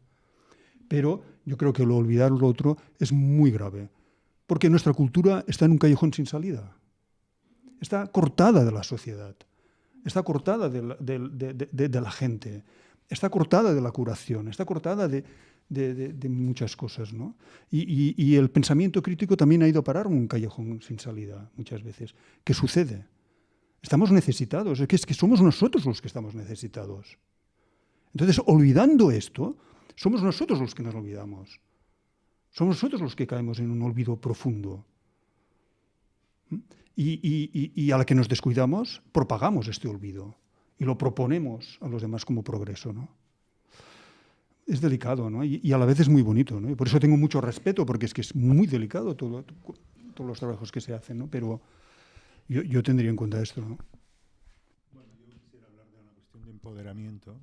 D: Pero yo creo que lo olvidar lo otro es muy grave, porque nuestra cultura está en un callejón sin salida. Está cortada de la sociedad, está cortada de la, gente, está cortada de la curación, está cortada de, muchas cosas. ¿no? Y, el pensamiento crítico también ha ido a parar un callejón sin salida muchas veces. ¿Qué sucede? Estamos necesitados, es es que somos nosotros los que estamos necesitados. Entonces, olvidando esto, somos nosotros los que nos olvidamos. Somos nosotros los que caemos en un olvido profundo. Y, a la que nos descuidamos, propagamos este olvido y lo proponemos a los demás como progreso. ¿no? Es delicado ¿no? y, a la vez es muy bonito. ¿no? Y por eso tengo mucho respeto, porque es que es muy delicado todo, todos los trabajos que se hacen. ¿no? Pero yo, tendría en cuenta esto. ¿no?
C: Bueno, yo quisiera hablar de una cuestión de empoderamiento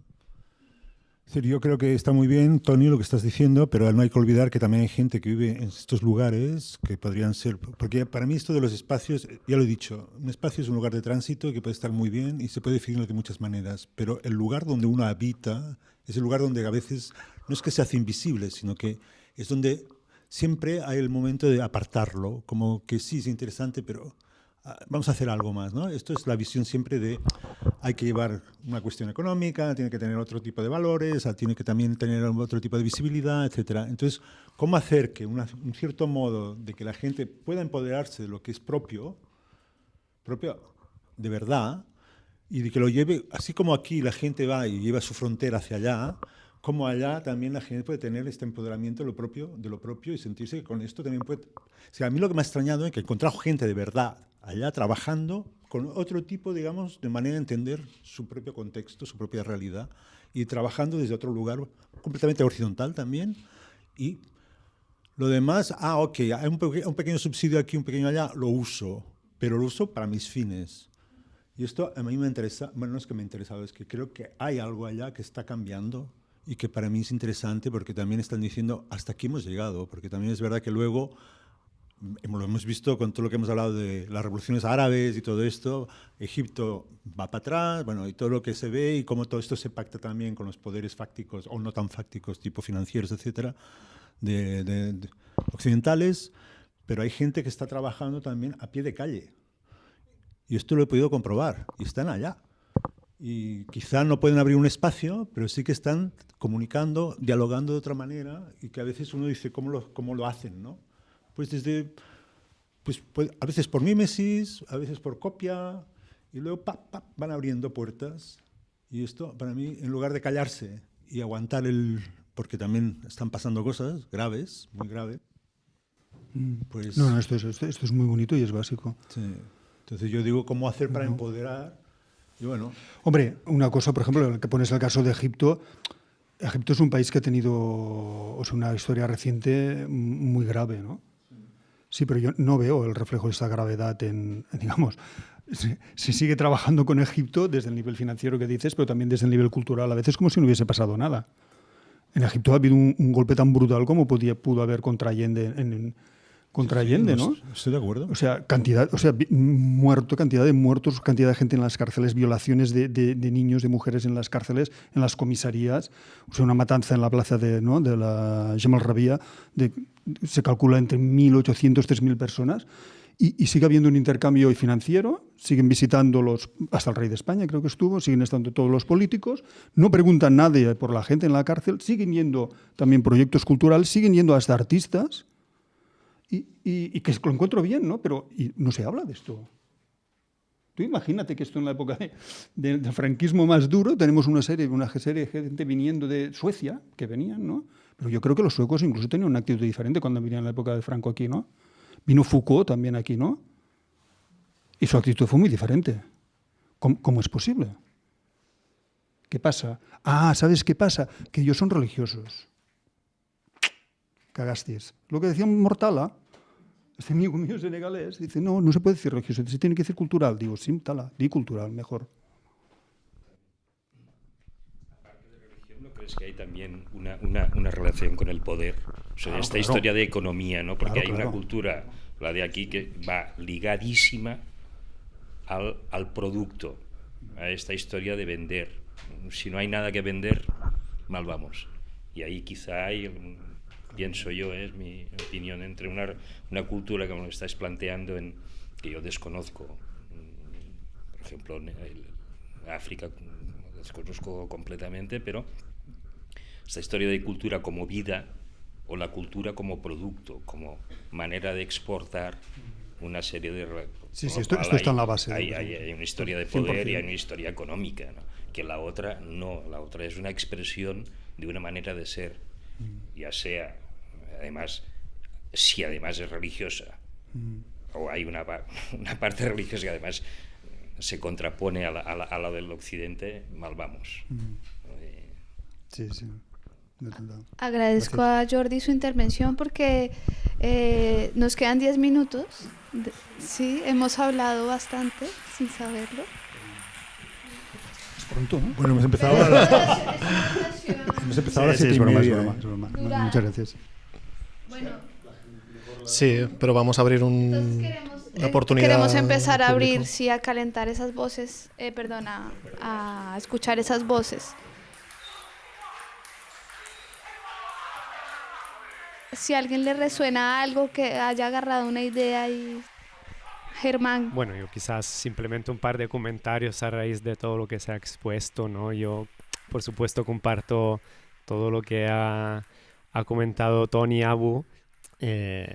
C: yo creo que está muy bien, Tony, lo que estás diciendo, pero no hay que olvidar que también hay gente que vive en estos lugares que podrían ser, porque para mí esto de los espacios, ya lo he dicho, un espacio es un lugar de tránsito que puede estar muy bien y se puede definir de muchas maneras, pero el lugar donde uno habita es el lugar donde a veces no es que se hace invisible, sino que es donde siempre hay el momento de apartarlo, como que sí es interesante, pero vamos a hacer algo más, ¿no? Esto es la visión siempre de hay que llevar una cuestión económica, tiene que tener otro tipo de valores, ah, tiene que también tener otro tipo de visibilidad, etcétera. Entonces, ¿cómo hacer que un cierto modo de que la gente pueda empoderarse de lo que es propio, propio de verdad, y de que lo lleve, así como aquí la gente va y lleva su frontera hacia allá, como allá también la gente puede tener este empoderamiento de lo propio, de lo propio y sentirse que con esto también puede... O sea, a mí lo que me ha extrañado es que he encontrado gente de verdad allá trabajando con otro tipo, digamos, de manera de entender su propio contexto, su propia realidad, y trabajando desde otro lugar completamente horizontal también. Y lo demás, ah, ok, hay un, un pequeño subsidio aquí, un pequeño allá, lo uso, pero lo uso para mis fines. Y esto a mí me interesa, bueno, no es que me ha interesado, es que creo que hay algo allá que está cambiando y que para mí es interesante porque también están diciendo hasta aquí hemos llegado, porque también es verdad que luego lo hemos visto con todo lo que hemos hablado de las revoluciones árabes y todo esto, Egipto va para atrás, bueno, y todo lo que se ve y cómo todo esto se pacta también con los poderes fácticos o no tan fácticos, tipo financieros, etcétera, de, occidentales, pero hay gente que está trabajando también a pie de calle. Y esto lo he podido comprobar, y están allá. Y quizá no pueden abrir un espacio, pero sí que están comunicando, dialogando de otra manera, y que a veces uno dice, ¿cómo lo, cómo lo hacen? ¿no? Pues desde, pues, pues, a veces por mímesis, a veces por copia, y luego van abriendo puertas Y esto, para mí, en lugar de callarse y aguantar el... porque también están pasando cosas graves, muy graves,
D: mm. pues... No, no, esto es, esto, es muy bonito y es básico.
C: Sí. Entonces yo digo, ¿cómo hacer para empoderar? Y bueno...
D: Hombre, una cosa, por ejemplo, que pones el caso de Egipto, Egipto es un país que ha tenido o sea, una historia reciente muy grave, ¿no? Sí, pero yo no veo el reflejo de esta gravedad en, *laughs* digamos, se, sigue trabajando con Egipto desde el nivel financiero que dices, pero también desde el nivel cultural, a veces como si no hubiese pasado nada. En Egipto ha habido un, golpe tan brutal como podía, pudo haber contra Allende en, contra Allende, ¿no?
C: Estoy de acuerdo.
D: O sea, cantidad, o sea, muerto, cantidad de muertos, cantidad de gente en las cárceles, violaciones de, niños, de mujeres en las cárceles, en las comisarías, o sea, una matanza en la plaza de, ¿no? de la Jamal Rabia, de, se calcula entre 1.800, 3.000 personas, y, sigue habiendo un intercambio financiero, siguen visitando los, hasta el rey de España creo que estuvo, siguen estando todos los políticos, no preguntan nadie por la gente en la cárcel, siguen yendo también proyectos culturales, siguen yendo hasta artistas, y, que lo encuentro bien, ¿no? Pero no se habla de esto. Tú imagínate que esto en la época del franquismo más duro, tenemos una serie, una serie de gente viniendo de Suecia, que venían, ¿no? Pero yo creo que los suecos incluso tenían una actitud diferente cuando venían en la época de Franco aquí, ¿no? Vino Foucault también aquí, ¿no? Y su actitud fue muy diferente. ¿Cómo, es posible? ¿Qué pasa? Ah, ¿sabes qué pasa? Que ellos son religiosos. Cagastis. Lo que decía Mortala, este amigo mío senegalés, dice, no, no se puede decir religioso, se tiene que decir cultural. Digo, sí, tala, di cultural, mejor.
E: Aparte de religión, ¿no crees que hay también una, una, una relación con el poder? O sea, esta historia de economía, ¿no? Porque hay una cultura, la de aquí, que va ligadísima al, al producto, a esta historia de vender. Si no hay nada que vender, mal vamos. Y ahí quizá hay pienso yo, es mi opinión, entre una, una cultura como lo estáis planteando, en, que yo desconozco, mm, por ejemplo, en África lo desconozco completamente, pero esta historia de cultura como vida o la cultura como producto, como manera de exportar una serie de...
D: Sí, sí, esto, está en la base.
E: Hay, hay, una historia de poder y hay una historia económica, que la otra no, la otra es una expresión de una manera de ser ya sea, además, si además es religiosa, mm. o hay una, *laughs* una, parte religiosa que además se contrapone a la, a la, del occidente, mal vamos. Mm.
D: Eh, sí, sí.
A: Agradezco a Jordi su intervención porque eh, nos quedan 10 minutos. Sí, hemos hablado bastante sin saberlo.
C: Bueno, hemos empezado a las... hemos empezado a las siete
D: Muchas gracias.
B: Sí, pero vamos a abrir un, una oportunidad.
A: Queremos empezar a abrir, sí, a calentar esas voces, eh, perdón, a, escuchar esas voces. Si a alguien le resuena algo, que haya agarrado una idea y Germán.
F: Bueno, yo quizás simplemente un par de comentarios a raíz de todo lo que se ha expuesto, ¿no? Yo, por supuesto, comparto todo lo que ha, ha comentado Tony Abu, eh,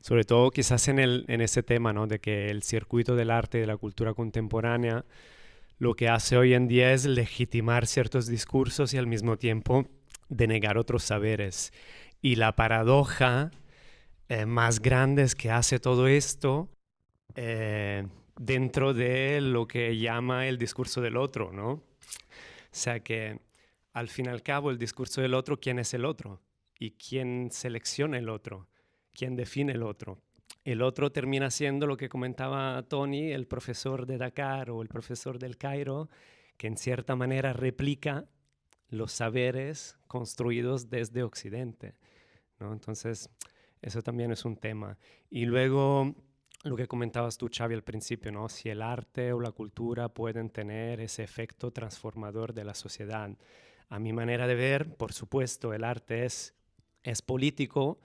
F: sobre todo quizás en, el, en ese tema, ¿no? De que el circuito del arte y de la cultura contemporánea lo que hace hoy en día es legitimar ciertos discursos y al mismo tiempo denegar otros saberes. Y la paradoja eh, más grande es que hace todo esto eh, dentro de lo que llama el discurso del otro, ¿no? O sea que al fin y al cabo el discurso del otro, ¿quién es el otro? ¿Y quién selecciona el otro? ¿Quién define el otro? El otro termina siendo lo que comentaba Tony, el profesor de Dakar o el profesor del Cairo, que en cierta manera replica los saberes construidos desde Occidente. ¿no? Entonces, eso también es un tema. Y luego, lo que comentabas tú, Xavi, al principio, ¿no? Si el arte o la cultura pueden tener ese efecto transformador de la sociedad. A mi manera de ver, por supuesto, el arte es, es político,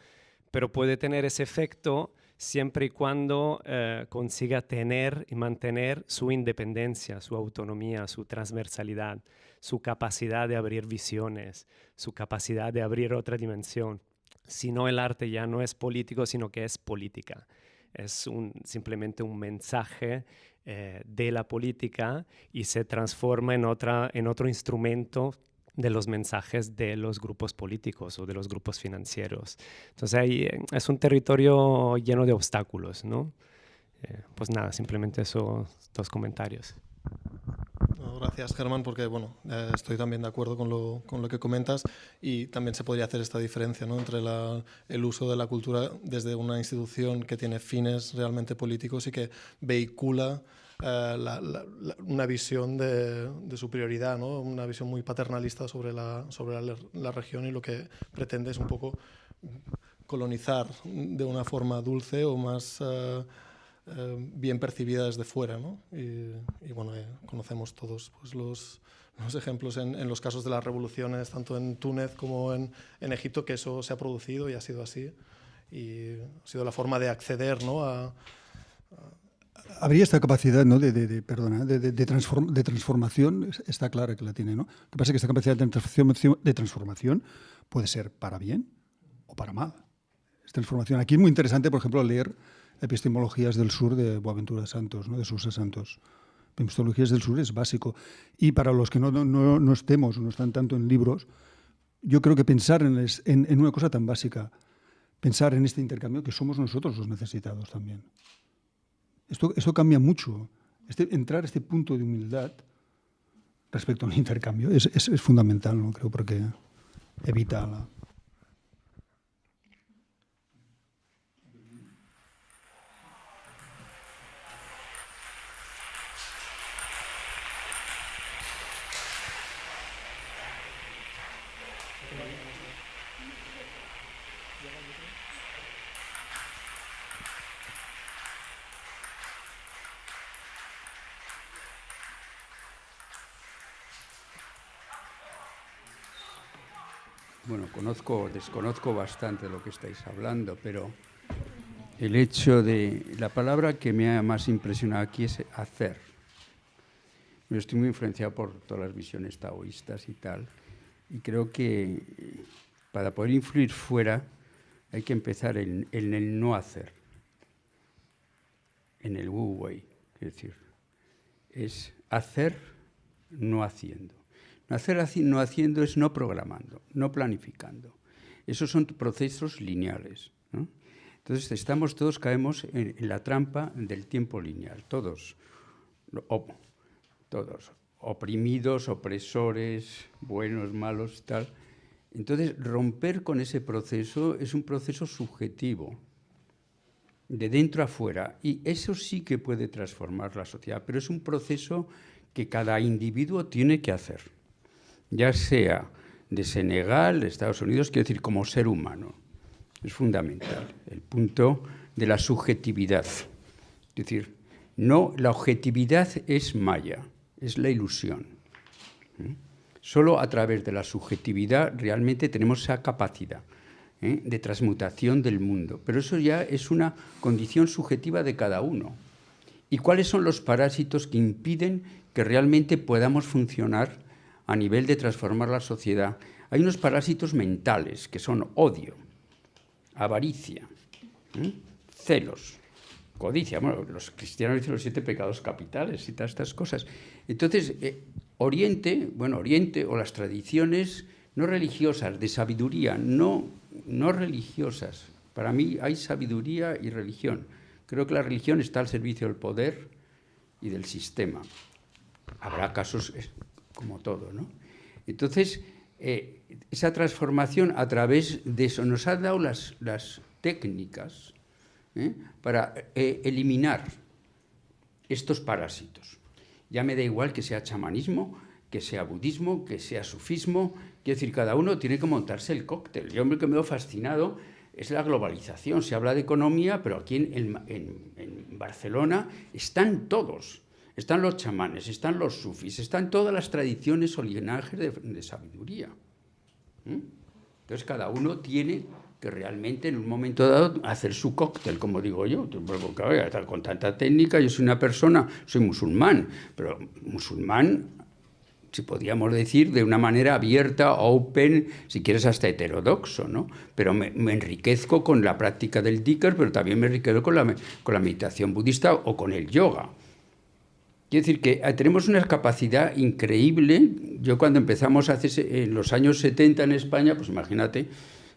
F: pero puede tener ese efecto siempre y cuando eh, consiga tener y mantener su independencia, su autonomía, su transversalidad, su capacidad de abrir visiones, su capacidad de abrir otra dimensión. Si no, el arte ya no es político, sino que es política. Es un, simplemente un mensaje eh, de la política y se transforma en, otra, en otro instrumento de los mensajes de los grupos políticos o de los grupos financieros. Entonces ahí eh, es un territorio lleno de obstáculos, ¿no? Eh, pues nada, simplemente esos dos comentarios.
B: Gracias, Germán, porque bueno, eh, estoy también de acuerdo con lo, con lo, que comentas y también se podría hacer esta diferencia ¿no? entre la, el uso de la cultura desde una institución que tiene fines realmente políticos y que vehicula eh, una visión de, superioridad, ¿no? una visión muy paternalista sobre, la, sobre la, región y lo que pretende es un poco colonizar de una forma dulce o más eh, eh, bien percibida desde fuera. ¿no? Y, bueno, conocemos todos pues, los, los ejemplos en, los casos de las revoluciones, tanto en Túnez como en, en, Egipto, que eso se ha producido y ha sido así. Y ha sido la forma de acceder ¿no? a
D: habría esta capacidad ¿no? de, de, perdona, de, de, transformación, está clara que la tiene. ¿no? Lo que pasa es que esta capacidad de transformación, de transformación puede ser para bien o para mal. Esta transformación. Aquí es muy interesante, por ejemplo, leer Epistemologías del Sur de Boaventura Santos, ¿no? de Susa Santos. Epistemologías del Sur es básico. Y para los que no, no, no estemos, no están tanto en libros, yo creo que pensar en, en, en una cosa tan básica, pensar en este intercambio, que somos nosotros los necesitados también. Esto, esto cambia mucho. Este, entrar a este punto de humildad respecto al intercambio es, es, es fundamental, ¿no? creo, porque evita la,
G: Bueno, conozco, desconozco bastante lo que estáis hablando, pero el hecho de... La palabra que me ha más impresionado aquí es hacer. Yo estoy muy influenciado por todas las visiones taoístas y tal, y creo que para poder influir fuera hay que empezar en, el no hacer, en el wu wei, es decir, es hacer no haciendo. Hacer no haciendo es no programando, no planificando. Esos son procesos lineales. Entonces estamos todos, caemos en, la trampa del tiempo lineal, todos, todos, oprimidos, opresores, buenos, malos, tal. Entonces romper con ese proceso es un proceso subjetivo, de dentro a fuera, y eso sí que puede transformar la sociedad, pero es un proceso que cada individuo tiene que hacer ya sea de Senegal, de Estados Unidos, quiero decir, como ser humano. Es fundamental, el punto de la subjetividad. Es decir, no, la objetividad es maya, es la ilusión. ¿Mm? Solo a través de la subjetividad realmente tenemos esa capacidad ¿eh? de transmutación del mundo. Pero eso ya es una condición subjetiva de cada uno. ¿Y cuáles son los parásitos que impiden que realmente podamos funcionar a nivel de transformar la sociedad, hay unos parásitos mentales que son odio, avaricia, celos, codicia. Bueno, los cristianos dicen los siete pecados capitales y todas estas cosas. Entonces, eh, Oriente, bueno, Oriente o las tradiciones no religiosas, de sabiduría, no, no religiosas. Para mí hay sabiduría y religión. Creo que la religión está al servicio del poder y del sistema. Habrá casos como todo. ¿no? Entonces, eh, esa transformación a través de eso nos ha dado las, las técnicas ¿eh? para eh, eliminar estos parásitos. Ya me da igual que sea chamanismo, que sea budismo, que sea sufismo, quiero decir, cada uno tiene que montarse el cóctel. Yo lo que me he fascinado es la globalización. Se habla de economía, pero aquí en, en Barcelona están todos están los chamanes, están los sufis, están todas las tradiciones o linajes de, sabiduría. Entonces cada uno tiene que realmente en un momento dado hacer su cóctel, como digo yo, con tanta técnica, yo soy una persona, soy musulmán, pero musulmán si podríamos decir, de una manera abierta, open, si quieres hasta heterodoxo, ¿no? Pero me, enriquezco con la práctica del Dicker, pero también me enriquezco con la, con la meditación budista o con el yoga. Quiero decir que eh, tenemos una capacidad increíble. Yo cuando empezamos hace, en los años 70 en España, pues imagínate,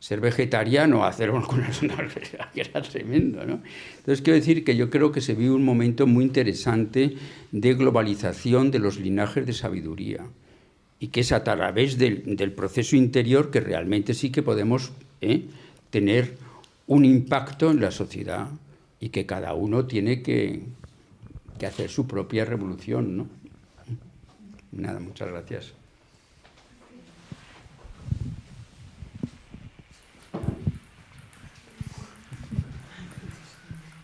G: ser vegetariano, hacer una *laughs* que era tremendo, ¿no? Entonces quiero decir que yo creo que se vive un momento muy interesante de globalización de los linajes de sabiduría y que es a través del, del proceso interior que realmente sí que podemos ¿eh? tener un impacto en la sociedad y que cada uno tiene que, que hacer su propia revolución, ¿no? Nada, muchas gracias.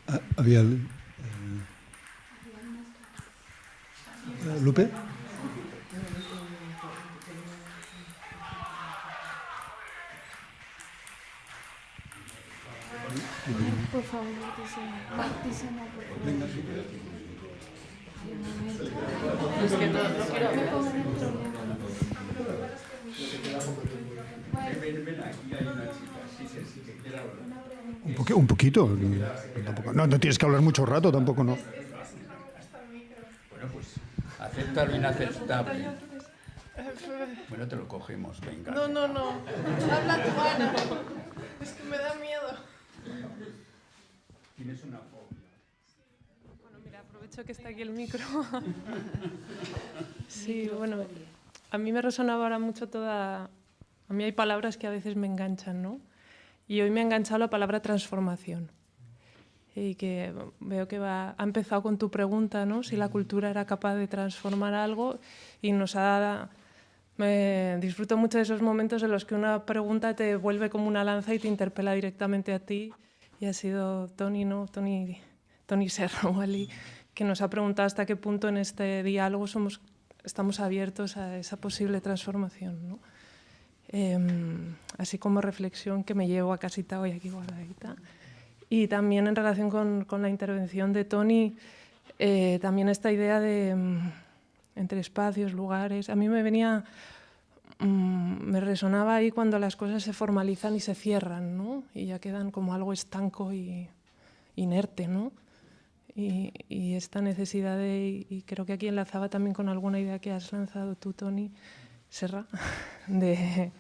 D: Ah, había eh, Lupe. Por favor, dice, Venga, un, un poquito. no, no tienes que hablar mucho rato, tampoco no.
G: Bueno, pues acepta lo inaceptable. Bueno, te lo cogemos, venga.
H: No, no, no. Habla tu mano. Es que me da miedo.
G: Tienes una
H: que está aquí el micro. *laughs* sí, bueno, a mí me resonaba ahora mucho toda... A mí hay palabras que a veces me enganchan, ¿no? Y hoy me ha enganchado la palabra transformación. Y que veo que va, ha empezado con tu pregunta, ¿no? Si la cultura era capaz de transformar algo y nos ha dado... Me disfruto mucho de esos momentos en los que una pregunta te vuelve como una lanza y te interpela directamente a ti. Y ha sido Tony, ¿no? Tony, Tony Serra, Wally, *laughs* que nos ha preguntado hasta qué punto en este diálogo somos, estamos abiertos a esa posible transformación. Em, así como reflexión que me llevo a casita hoy aquí guardadita. Y también en relación con, con la intervención de Tony, eh, también esta idea de em, entre espacios, lugares. A mí me venía, mm, me resonaba ahí cuando las cosas se formalizan y se cierran, ¿no? y ya quedan como algo estanco y inerte. ¿no? Y, esta necesidad de, y creo que aquí enlazaba también con alguna idea que has lanzado tú, Tony Serra, *laughs* de,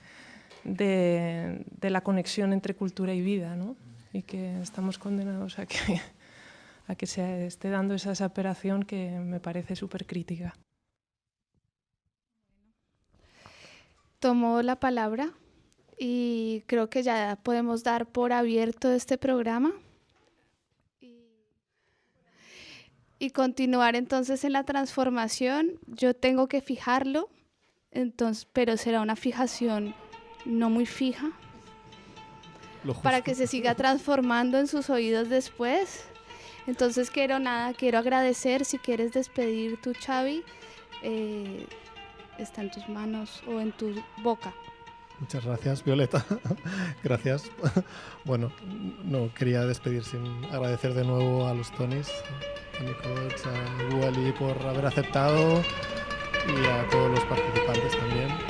H: la conexión entre cultura y vida, ¿no? y que estamos condenados a que, *laughs* se esté dando esa separación que me parece súper crítica.
A: Tomo la palabra y creo que ya podemos dar por abierto este programa. Y continuar entonces en la transformación, yo tengo que fijarlo, entonces, pero será una fijación no muy fija para que se siga transformando en sus oídos después. Entonces quiero nada, quiero agradecer, si quieres despedir tu Chavi, eh, está en tus manos o en tu boca.
B: Muchas gracias, Violeta. *laughs* gracias. *laughs* bueno, no quería despedir sin agradecer de nuevo a los Tonys a mi coach, a Wally por haber aceptado y a todos los participantes también.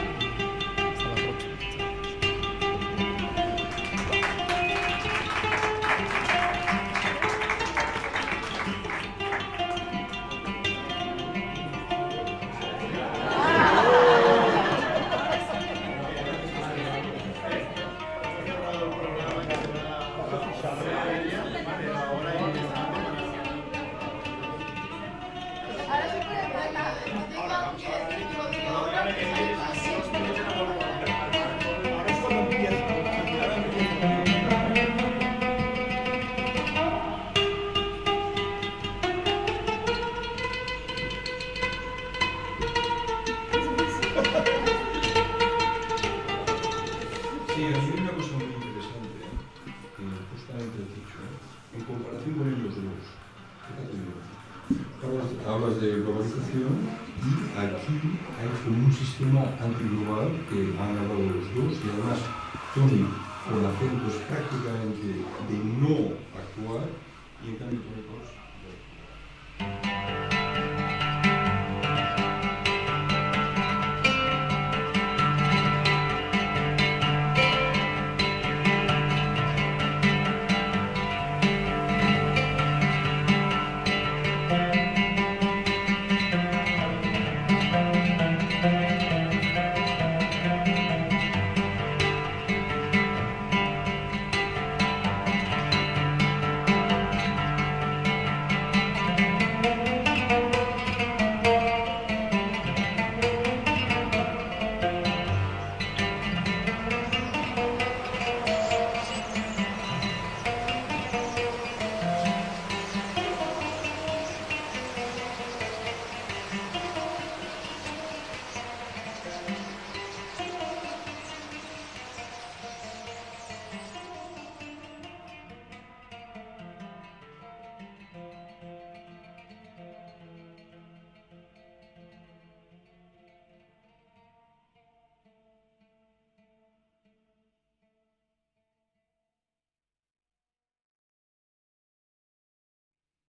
I: sistema antiglobal que van a los dos y además son